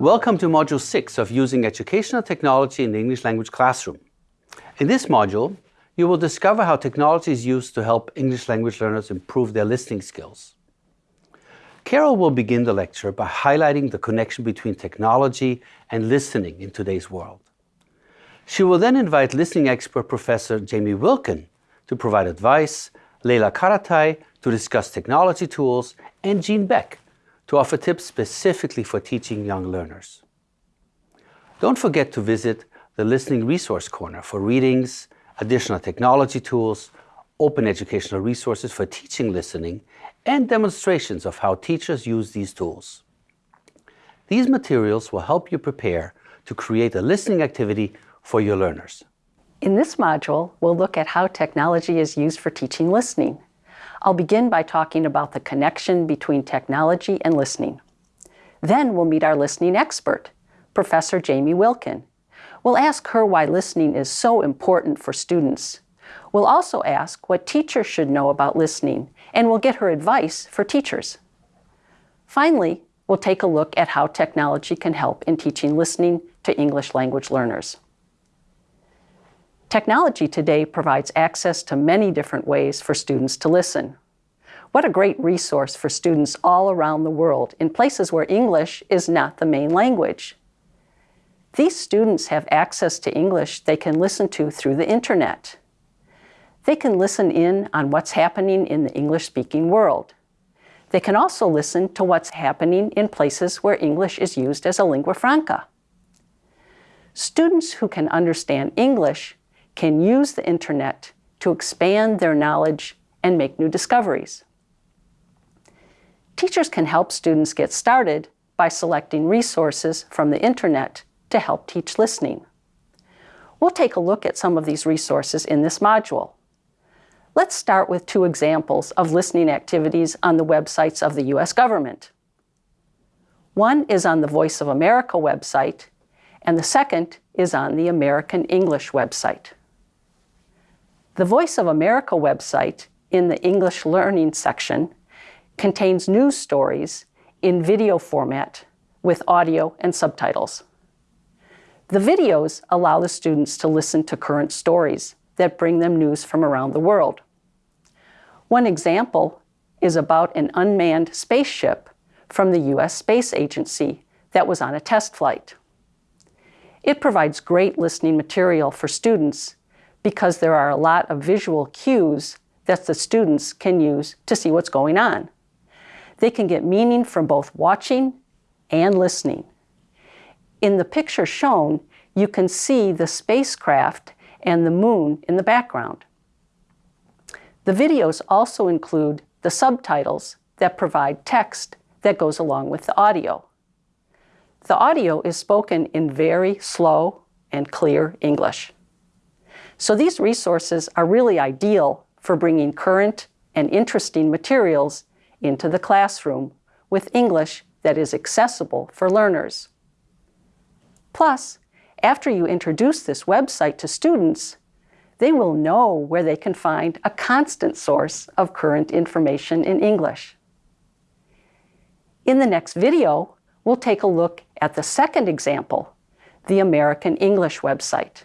Welcome to Module 6 of Using Educational Technology in the English Language Classroom. In this module, you will discover how technology is used to help English language learners improve their listening skills. Carol will begin the lecture by highlighting the connection between technology and listening in today's world. She will then invite listening expert Professor Jamie Wilkin to provide advice, Leila Karatay to discuss technology tools, and Jean Beck to offer tips specifically for teaching young learners. Don't forget to visit the Listening Resource Corner for readings, additional technology tools, open educational resources for teaching listening, and demonstrations of how teachers use these tools. These materials will help you prepare to create a listening activity for your learners. In this module, we'll look at how technology is used for teaching listening. I'll begin by talking about the connection between technology and listening. Then we'll meet our listening expert, Professor Jamie Wilkin. We'll ask her why listening is so important for students. We'll also ask what teachers should know about listening, and we'll get her advice for teachers. Finally, we'll take a look at how technology can help in teaching listening to English language learners. Technology today provides access to many different ways for students to listen. What a great resource for students all around the world in places where English is not the main language. These students have access to English they can listen to through the internet. They can listen in on what's happening in the English-speaking world. They can also listen to what's happening in places where English is used as a lingua franca. Students who can understand English can use the internet to expand their knowledge and make new discoveries. Teachers can help students get started by selecting resources from the internet to help teach listening. We'll take a look at some of these resources in this module. Let's start with two examples of listening activities on the websites of the U.S. government. One is on the Voice of America website, and the second is on the American English website. The Voice of America website, in the English Learning section, contains news stories in video format with audio and subtitles. The videos allow the students to listen to current stories that bring them news from around the world. One example is about an unmanned spaceship from the U.S. Space Agency that was on a test flight. It provides great listening material for students because there are a lot of visual cues that the students can use to see what's going on. They can get meaning from both watching and listening. In the picture shown, you can see the spacecraft and the moon in the background. The videos also include the subtitles that provide text that goes along with the audio. The audio is spoken in very slow and clear English. So these resources are really ideal for bringing current and interesting materials into the classroom with English that is accessible for learners. Plus, after you introduce this website to students, they will know where they can find a constant source of current information in English. In the next video, we'll take a look at the second example, the American English website.